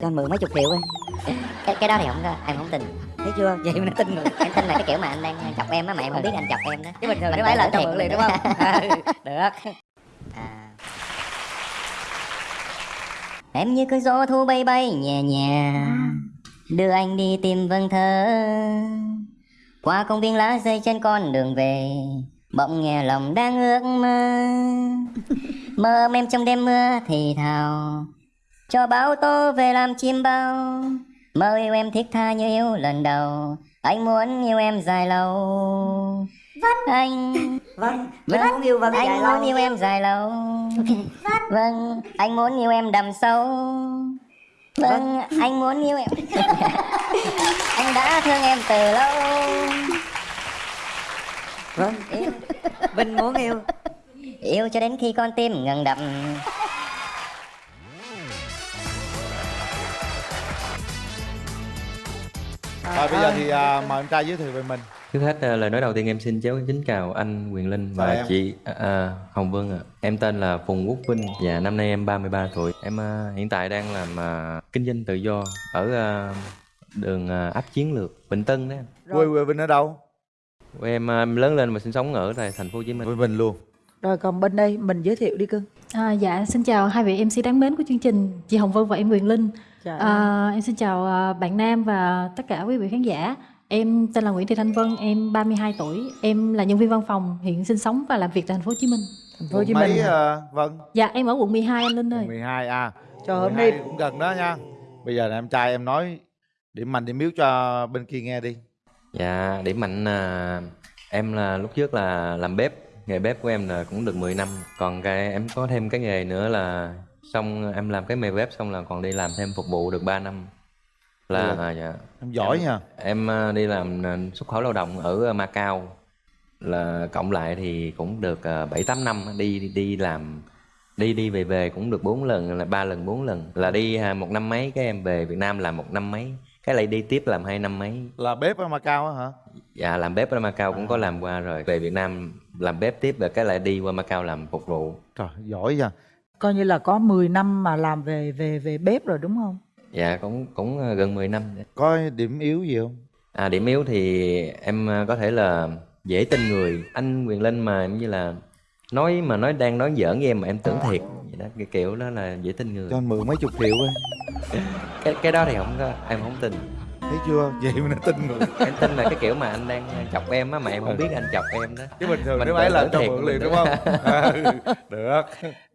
cho anh mượn mấy chục triệu ấy cái cái đó thì không em không tin. Thấy chưa? Vậy mà nó tin rồi. Em tin là cái kiểu mà anh đang chọc em á mà em không biết anh chọc em đó. Chứ bình thường Mình nếu ấy là cho mượn liền đúng không? Ừ, được. À. em như cơn gió thu bay bay nhẹ nhẹ đưa anh đi tìm vầng thơ. Qua công viên lá rơi trên con đường về. Bỗng nghe lòng đang ước mơ. Mơ em trong đêm mưa thì thào cho báo tố về làm chim bao. Mơ yêu em thích tha như yêu lần đầu. Anh muốn yêu em dài lâu. Vâng. Anh vâng. Mình muốn yêu vâng anh dài muốn lâu yêu em dài lâu. Vâng. Anh muốn yêu em đầm sâu. Vâng. Anh muốn yêu em. Anh đã thương em từ lâu. Vâng. Yêu Vinh muốn yêu. Yêu cho đến khi con tim ngừng đập Rồi bây giờ thì à, mời em trai giới thiệu về mình Trước hết à, lời nói đầu tiên em xin cháu kính chào anh Quyền Linh và em. chị à, Hồng Vân ạ. Em tên là Phùng Quốc Vinh và năm nay em 33 tuổi. Em à, hiện tại đang làm à, kinh doanh tự do ở à, đường à, ấp Chiến Lược, Bình Tân đấy. Quê quê Vinh ở đâu? Quê Em, à, em lớn lên và sinh sống ở tại thành phố Hồ Chí Minh. Quê Vinh luôn Rồi còn bên đây mình giới thiệu đi cưng. À, dạ xin chào hai vị MC đáng mến của chương trình chị Hồng Vân và em Quyền Linh. Ơi. à, em xin chào à, bạn Nam và tất cả quý vị khán giả. Em tên là Nguyễn Thị Thanh Vân em 32 tuổi. Em là nhân viên văn phòng hiện sinh sống và làm việc tại thành phố Hồ Chí Minh. Thành phố Hồ Chí Minh. mấy à, Vân? dạ em ở quận 12 anh Linh ơi. Quận 12 à. Quận hôm 12 nay cũng gần đó nha. Bây giờ là em trai em nói điểm mạnh điểm yếu cho bên kia nghe đi. Dạ, điểm mạnh là em là lúc trước là làm bếp, nghề bếp của em là cũng được 10 năm. Còn cái em có thêm cái nghề nữa là xong em làm cái nghề bếp xong là còn đi làm thêm phục vụ được 3 năm. Là Được. à, dạ. Em giỏi Em- nha Em à, đi làm à, xuất khẩu lao động ở Macau là cộng lại thì cũng được à, bảy tám năm đi đi- đi làm đi đi về về cũng được bốn lần là ba lần bốn lần là đi một năm mấy cái em về Việt Nam làm một năm mấy cái lại đi tiếp làm hai năm mấy Là bếp ở Macau á hả? Dạ làm bếp ở Macau cũng có À. làm qua rồi. Về Việt Nam làm bếp tiếp rồi cái lại đi qua Macau làm phục vụ. Trời giỏi nha coi như là có 10 năm mà làm về về về bếp rồi đúng không? dạ cũng cũng à, gần 10 năm Có điểm yếu gì không? À điểm yếu thì em à, có thể là dễ tin người. Anh Quyền Linh mà em như là nói mà nói đang nói giỡn với em mà em tưởng thiệt. Vậy đó cái kiểu đó là dễ tin người. Cho anh mượn mấy chục triệu ấy cái cái đó thì không có em không tin Thấy chưa? Vậy mà nó tin người em tin là cái kiểu mà anh đang chọc em á mà em không biết anh chọc em đó Chứ bình thường Mình nếu ấy là thiệt mượn liền đúng không? Ừ, Được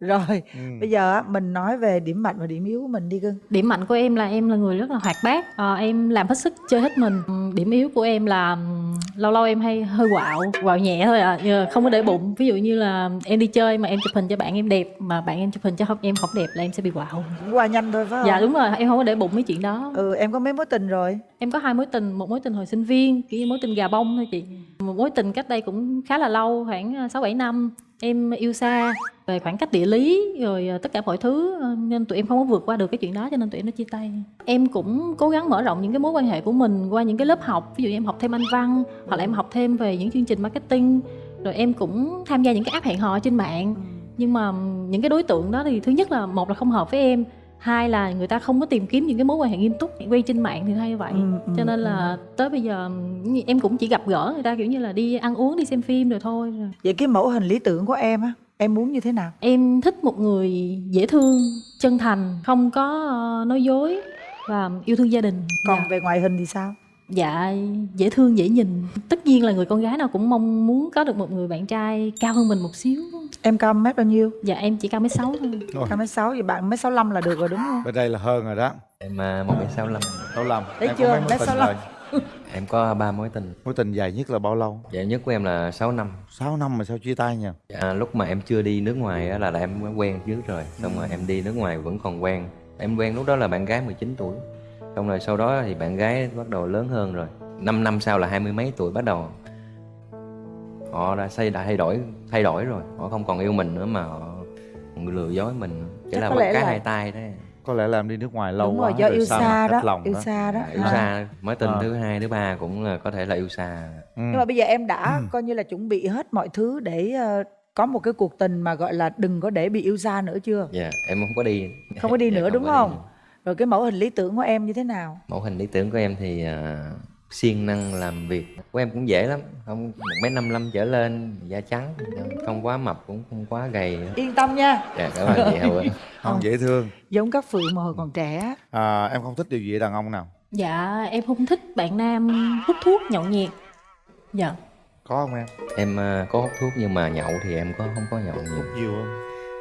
Rồi, Ừ. bây giờ á, mình nói về điểm mạnh và điểm yếu của mình đi cưng. điểm mạnh của em là em là người rất là hoạt bát à, em làm hết sức chơi hết mình Ừ, điểm yếu của em là ừm, lâu lâu em hay hơi quạo quạo nhẹ thôi à không có để bụng ví dụ như là em đi chơi mà em chụp hình cho bạn em đẹp mà bạn em chụp hình cho không em không đẹp là em sẽ bị quạo Cũng qua nhanh thôi phải không? dạ đúng rồi em không có để bụng mấy chuyện đó Ừ, em có mấy mối tình rồi? Em có hai mối tình một mối tình hồi sinh viên kiểu như mối tình gà bông thôi chị. Một mối tình cách đây cũng khá là lâu khoảng ờ, sáu bảy năm. Em yêu xa về khoảng cách địa lý rồi ờ, tất cả mọi thứ ờ, nên tụi em không có vượt qua được cái chuyện đó cho nên tụi em nó chia tay. Em cũng cố gắng mở rộng những cái mối quan hệ của mình qua những cái lớp học. Ví dụ như em học thêm anh văn hoặc là em học thêm về những chương trình marketing. Rồi em cũng tham gia những cái app hẹn hò trên mạng. Nhưng mà những cái đối tượng đó thì thứ nhất là một là không hợp với em hai là người ta không có tìm kiếm những cái mối quan hệ nghiêm túc quay trên mạng thì hay vậy Ừ, ừ, cho nên là tới bây giờ em cũng chỉ gặp gỡ người ta kiểu như là đi ăn uống đi xem phim rồi thôi. Vậy cái mẫu hình lý tưởng của em á, em muốn như thế nào? em thích một người dễ thương chân thành không có ờ, nói dối và yêu thương gia đình Còn dạ. về ngoại hình thì sao? dạ dễ thương dễ nhìn tất nhiên là người con gái nào cũng mong muốn có được một người bạn trai cao hơn mình một xíu Em cao mét bao nhiêu? dạ em chỉ cao mét sáu thôi. Cao mét sáu, vậy bạn mét sáu là được rồi đúng không? Bên đây là hơn rồi đó. Em à, một sáu năm Đâu lầm Thấy Em chưa? có mấy mối Mét tình 65. rồi? Em có ba mối tình. Mối tình dài nhất là bao lâu? dạ nhất của em là 6 năm. 6 năm mà sao chia tay nha À, lúc mà em chưa đi nước ngoài á, là, là em quen trước rồi. Xong rồi em đi nước ngoài vẫn còn quen. Em quen lúc đó là bạn gái 19 tuổi. Xong rồi sau đó thì bạn gái bắt đầu lớn hơn rồi. 5 năm sau là hai mươi mấy tuổi bắt đầu họ đã xây đã thay đổi thay đổi rồi họ không còn yêu mình nữa mà họ lừa dối mình chỉ là một cái là- hai tay đấy Có lẽ làm đi nước ngoài lâu đúng quá rồi, do yêu xa mà đó, lòng yêu xa đó. yêu À. xa mối tình À. thứ hai thứ ba cũng là có thể là yêu xa Ừ. Nhưng mà bây giờ em đã coi như là chuẩn bị hết mọi thứ để ờ, có một cái cuộc tình mà gọi là đừng có để bị yêu xa nữa chưa? dạ em không có đi Không có đi Dạ, nữa không đúng không? nữa. rồi cái mẫu hình lý tưởng của em như thế nào mẫu hình lý tưởng của em thì à, siêng năng làm việc. Của em cũng dễ lắm không một mấy năm năm trở lên da trắng không quá mập cũng không quá gầy yên tâm nha. Dạ cảm ơn chị hậu ạ. Không dễ thương. Giống các phượng mà hồi còn trẻ. À, em không thích điều gì ở đàn ông nào? Dạ em không thích bạn nam hút thuốc nhậu nhẹt dạ. Có không em? Em à, có hút thuốc nhưng mà nhậu thì em có không có nhậu nhiều hút nhiều không?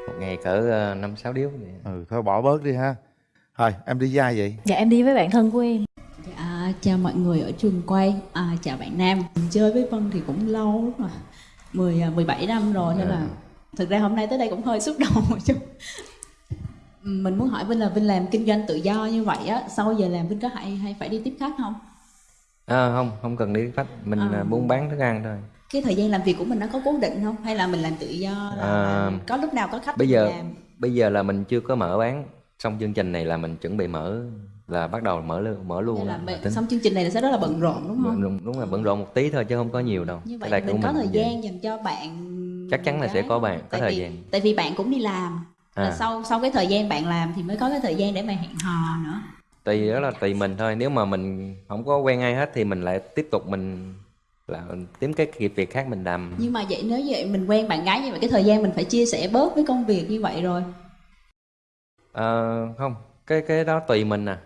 Một ngày cỡ à, năm sáu điếu vậy. ừ thôi bỏ bớt đi ha. Thôi em đi với ai vậy? Dạ em đi với bạn thân của em chào mọi người ở trường quay, à, chào bạn Nam. Mình chơi với Vân thì cũng lâu lắm rồi, 10, à, 17 năm rồi nên là thực ra hôm nay tới đây cũng hơi xúc động một chút. Mình muốn hỏi Vinh là Vinh làm kinh doanh tự do như vậy á, sau giờ làm Vinh có hay hay phải đi tiếp khách không? à, không không cần đi khách mình À. à, buôn bán thức ăn thôi Cái thời gian làm việc của mình nó có cố định không? Hay là mình làm tự do là À, có lúc nào có khách bây giờ làm? bây giờ là mình chưa có mở bán xong chương trình này là mình chuẩn bị mở là bắt đầu mở luôn mở luôn là mình- tính. xong chương trình này là sẽ rất là bận rộn đúng không? đúng, đúng là bận rộn một tí thôi chứ không có nhiều đâu Như vậy mình có thời cũng vậy. gian dành cho bạn Chắc chắn là sẽ có bạn, có tại thời vì, gian. Tại vì bạn cũng đi làm là À. sau sau cái thời gian bạn làm thì mới có cái thời gian để mà hẹn hò nữa tùy đó là tùy mình thôi nếu mà mình không có quen ai hết thì mình lại tiếp tục mình là kiếm cái việc việc khác mình làm nhưng mà vậy nếu vậy mình quen bạn gái như vậy cái thời gian mình phải chia sẻ bớt với công việc như vậy rồi Ờ, không cái cái đó tùy mình à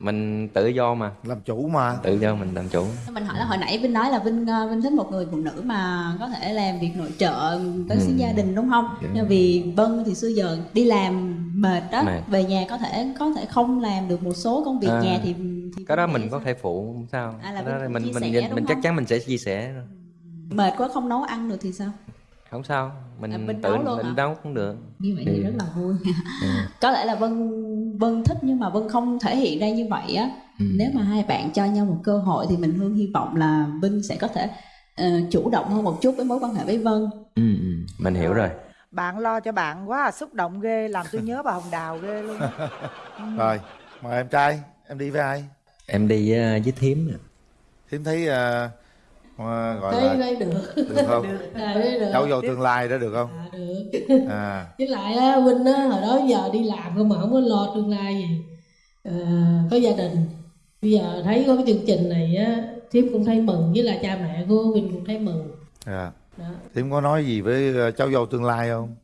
mình tự do mà làm chủ mà tự do mình làm chủ mình hỏi là hồi nãy Vinh nói là Vinh ờ, Vinh thích một người phụ nữ mà có thể làm việc nội trợ tới Ừ. xứ gia đình đúng không? Dạ. Nhưng vì Vân thì xưa giờ đi làm mệt đó, Mệt. về nhà có thể có thể không làm được một số công việc À. nhà thì, thì cái đó mình có sao? thể phụ không sao À, là Cái đó mình chia mình sẻ, mình, mình chắc chắn mình sẽ chia sẻ mệt quá không nấu ăn được thì sao? Không sao mình À, mình tự nấu luôn mình nấu cũng được Như vậy thì Ừ. rất là vui. có lẽ là Vân Vân thích nhưng mà Vân không thể hiện ra như vậy á. Ừ. Nếu mà hai bạn cho nhau một cơ hội thì mình Hương hy vọng là Vinh sẽ có thể ờ, chủ động hơn một chút với mối quan hệ với Vân. ừ, ừ. mình hiểu rồi bạn lo cho bạn quá à, xúc động ghê làm tôi nhớ bà hồng đào ghê luôn rồi mời em trai em đi với ai em đi với, với thím nè. thím thấy ờ, gọi thấy là thấy được. được không? À, được. Cháu vô tương lai đó được không? À, được. À. Với lại á Vinh á hồi đó giờ đi làm không mà không có lo tương lai gì. À, có gia đình. Bây giờ thấy có cái chương trình này á thiếp cũng thấy mừng với lại cha mẹ của Vinh cũng thấy mừng. À. đó. thím có nói gì với ờ, cháu dâu tương lai không?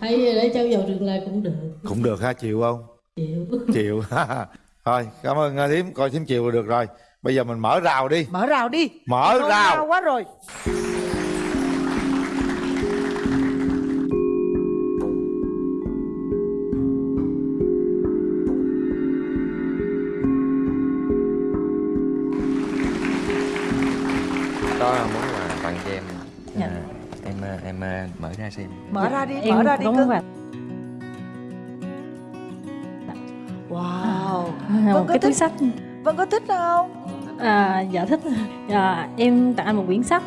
Thấy để cháu vào tương lai cũng được. Cũng được ha chịu không? Chịu. Chịu. Thôi cảm ơn ờ, thím coi thím chịu là được rồi bây giờ mình mở rào đi. Mở rào đi. Mở rào. nao quá rồi. Đó là món quà tặng cho em Dạ. à, em à, em à, mở ra xem. Mở ra đi em mở ra đi có cưng. wow. Vâng, có cái túi thích- sách. Vân có thích không à, dạ thích. À, em tặng anh một quyển sách.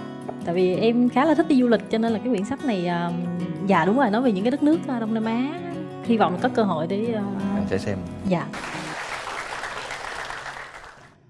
Tại vì em khá là thích đi du lịch cho nên là cái quyển sách này à, dạ đúng rồi nói về những cái đất nước à, đông nam á. Hy vọng là có cơ hội để à, em sẽ xem. Dạ.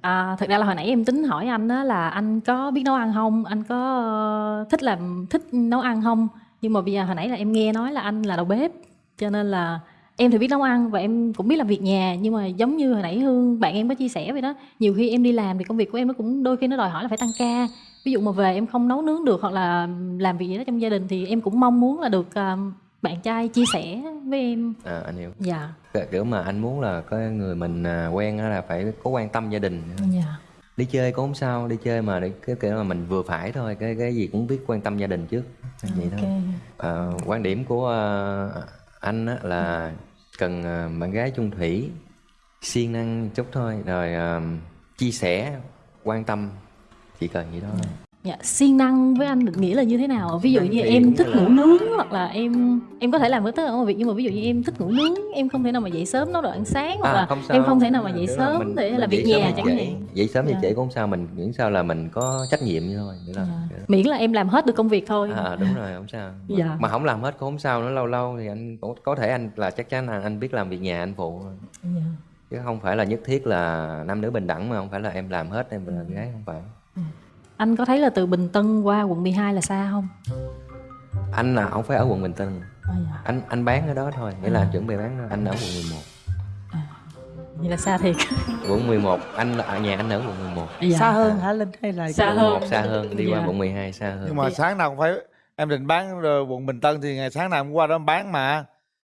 À, thật ra là hồi nãy em tính hỏi anh đó là anh có biết nấu ăn không? Anh có ờ, thích làm thích nấu ăn không? Nhưng mà bây giờ hồi nãy là em nghe nói là anh là đầu bếp cho nên là em thì biết nấu ăn và em cũng biết làm việc nhà nhưng mà giống như hồi nãy hương bạn em có chia sẻ vậy đó nhiều khi em đi làm thì công việc của em nó cũng đôi khi nó đòi hỏi là phải tăng ca. Ví dụ mà về em không nấu nướng được hoặc là làm việc gì đó trong gia đình thì em cũng mong muốn là được ờ, bạn trai chia sẻ với em. À, anh hiểu. Dạ. Kiểu mà anh muốn là có người mình à, quen á là phải có quan tâm gia đình. Dạ. Đi chơi cũng không sao đi chơi mà để cái kiểu mà mình vừa phải thôi cái cái gì cũng biết quan tâm gia đình trước. Vậy thôi. Ok à, quan điểm của à, anh á, là cần ờ, bạn gái chung thủy siêng năng chút thôi. Rồi uh, chia sẻ quan tâm chỉ cần vậy đó Dạ, siêng năng với anh định nghĩa là như thế nào? Ví dụ như thì em cũng thích là- ngủ nướng hoặc là em em có thể làm với tất cả mọi việc nhưng mà ví dụ như em thích ngủ nướng, em không thể nào mà dậy sớm nấu đồ ăn sáng hoặc là em không thể nào mà dậy là sớm mình- để mình làm việc nhà chẳng hạn. dậy sớm hay Dạ. trễ cũng không sao mình miễn sao là mình có trách nhiệm như thôi là Dạ. Miễn là em làm hết được công việc thôi. à, đúng rồi không sao mà, Dạ. mà không làm hết cũng không sao nữa lâu lâu thì anh có, có thể anh là chắc chắn là anh biết làm việc nhà anh phụ. Dạ. chứ không phải là nhất thiết là nam nữ bình đẳng mà không phải là em làm hết em làm gái không phải Anh có thấy là từ Bình Tân qua quận 12 là xa không? anh là không phải ở quận bình tân. À, dạ. anh anh bán ở đó thôi nghĩa là anh chuẩn bị bán anh ở quận 11 vậy là xa thiệt. Quận 11 anh ở nhà anh ở quận 11 dạ. xa hơn hả linh hay là Xa quận hơn. 11 xa hơn đi qua Dạ. quận 12 xa hơn. Nhưng mà sáng nào cũng phải em định bán ờ, quận Bình Tân thì ngày sáng nào cũng qua đó bán mà.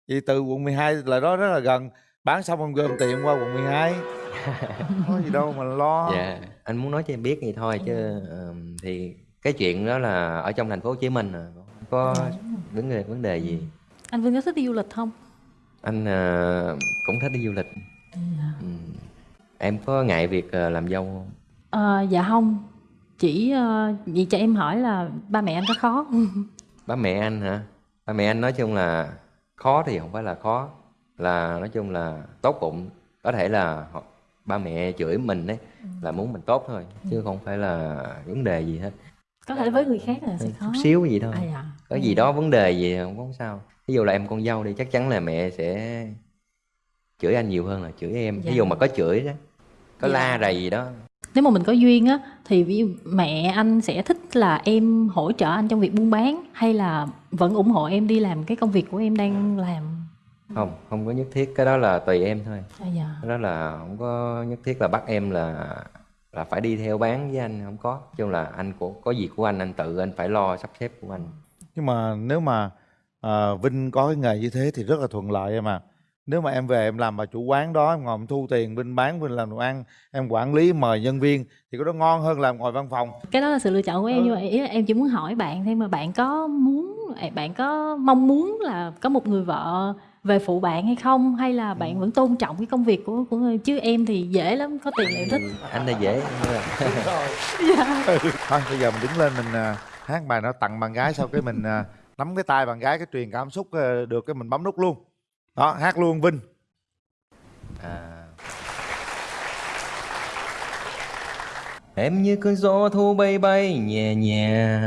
Vì từ quận 12 lại đó rất là gần. Bán xong em gom tiền qua quận 12 có gì đâu mà lo. Dạ anh muốn nói cho em biết vậy thôi chứ ờm, thì cái chuyện đó là ở trong thành phố Hồ Chí Minh à. Có vấn đề vấn đề gì? Anh Vinh có thích đi du lịch không? Anh ờ, cũng thích đi du lịch. Ừ. em có ngại việc ờ, làm dâu không? Ờ, dạ không. Chỉ ờ, vậy cho em hỏi là ba mẹ anh có khó không? Ba mẹ anh hả? Ba mẹ anh nói chung là khó thì không phải là khó là nói chung là tốt bụng. Có thể là họ, ba mẹ chửi mình đấy là muốn mình tốt thôi chứ không phải là vấn đề gì hết. Có thể với người khác là sẽ khó. chút xíu gì thôi. À, dạ. có gì đó vấn đề gì không có sao. Ví dụ là em con dâu đi chắc chắn là mẹ sẽ chửi anh nhiều hơn là chửi em. Dạ. ví dụ mà có chửi đó có Dạ. la rầy gì đó. Nếu mà mình có duyên á thì ví dụ mẹ anh sẽ thích là em hỗ trợ anh trong việc buôn bán hay là vẫn ủng hộ em đi làm cái công việc của em đang làm không không có nhất thiết. Cái đó là tùy em thôi. À, dạ. cái đó là không có nhất thiết là bắt em là là phải đi theo bán với anh không có. Nói chung là anh của có gì của anh anh tự anh phải lo sắp xếp của anh. Nhưng mà nếu mà à, Vinh có cái nghề như thế thì rất là thuận lợi em à nếu mà em về em làm bà chủ quán đó em ngồi em thu tiền Vinh bán Vinh làm đồ ăn em quản lý mời nhân viên thì có đó ngon hơn làm ngồi văn phòng. Cái đó là sự lựa chọn của em. Ừ. nhưng mà ý là em chỉ muốn hỏi bạn thêm mà bạn có muốn bạn có mong muốn là có một người vợ về phụ bạn hay không? Hay là bạn vẫn tôn trọng cái công việc của của người? Chứ em thì dễ lắm có tiền là em thích. Anh là dễ. Nên là thôi bây giờ mình đứng lên mình à, hát bài nó tặng bạn gái sau cái mình à, nắm cái tay bạn gái cái truyền cảm xúc à, được cái mình bấm nút luôn. Đó hát luôn Vinh. À. Em như cơn gió thu bay bay nhẹ nhẹ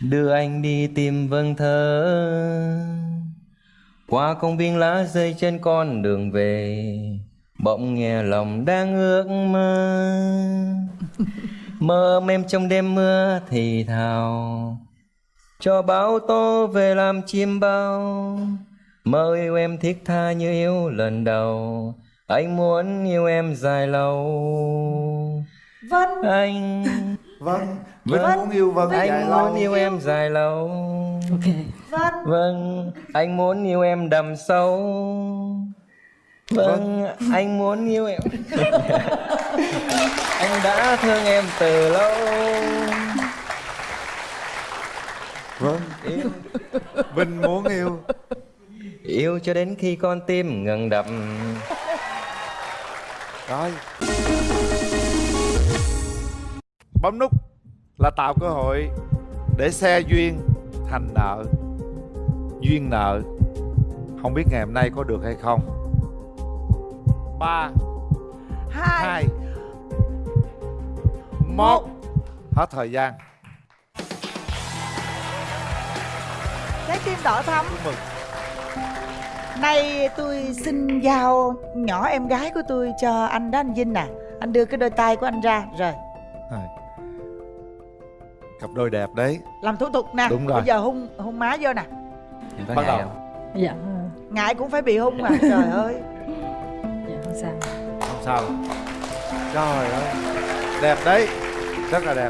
Đưa anh đi tìm vầng thơ Qua công viên lá rơi trên con đường về Bỗng nghe lòng đang ước mơ Mơ em trong đêm mưa thì thào Cho bão tố về làm chim bao Mơ yêu em thiết tha như yêu lần đầu Anh muốn yêu em dài lâu vâng Anh Vâng Vinh Vâng. muốn yêu Vân dài Anh lâu muốn yêu em dài lâu ok vâng Vâng Anh muốn yêu em đầm sâu. Vâng Anh muốn yêu em. Anh đã thương em từ lâu. Vâng. Yêu, Vinh muốn yêu. Yêu cho đến khi con tim ngừng đập. Rồi. Bấm nút là tạo cơ hội để xe duyên thành nợ Duyên nợ. Không biết ngày hôm nay có được hay không? Ba. Hai. Hai. Một. Hết thời gian. Trái tim đỏ thắm. Chúc mừng. Nay tôi xin giao nhỏ em gái của tôi cho anh đó anh Vinh nè Anh đưa cái đôi tay của anh ra. Rồi. Rồi. Cặp đôi đẹp đấy. Làm thủ tục nè. Đúng rồi. Bây giờ hung hung má vô nè Em có Bắt ngại đầu. không? dạ. Ngại cũng phải bị hung mà Trời ơi. Dạ không sao. Không sao. Trời ơi. Đẹp đấy. Rất là đẹp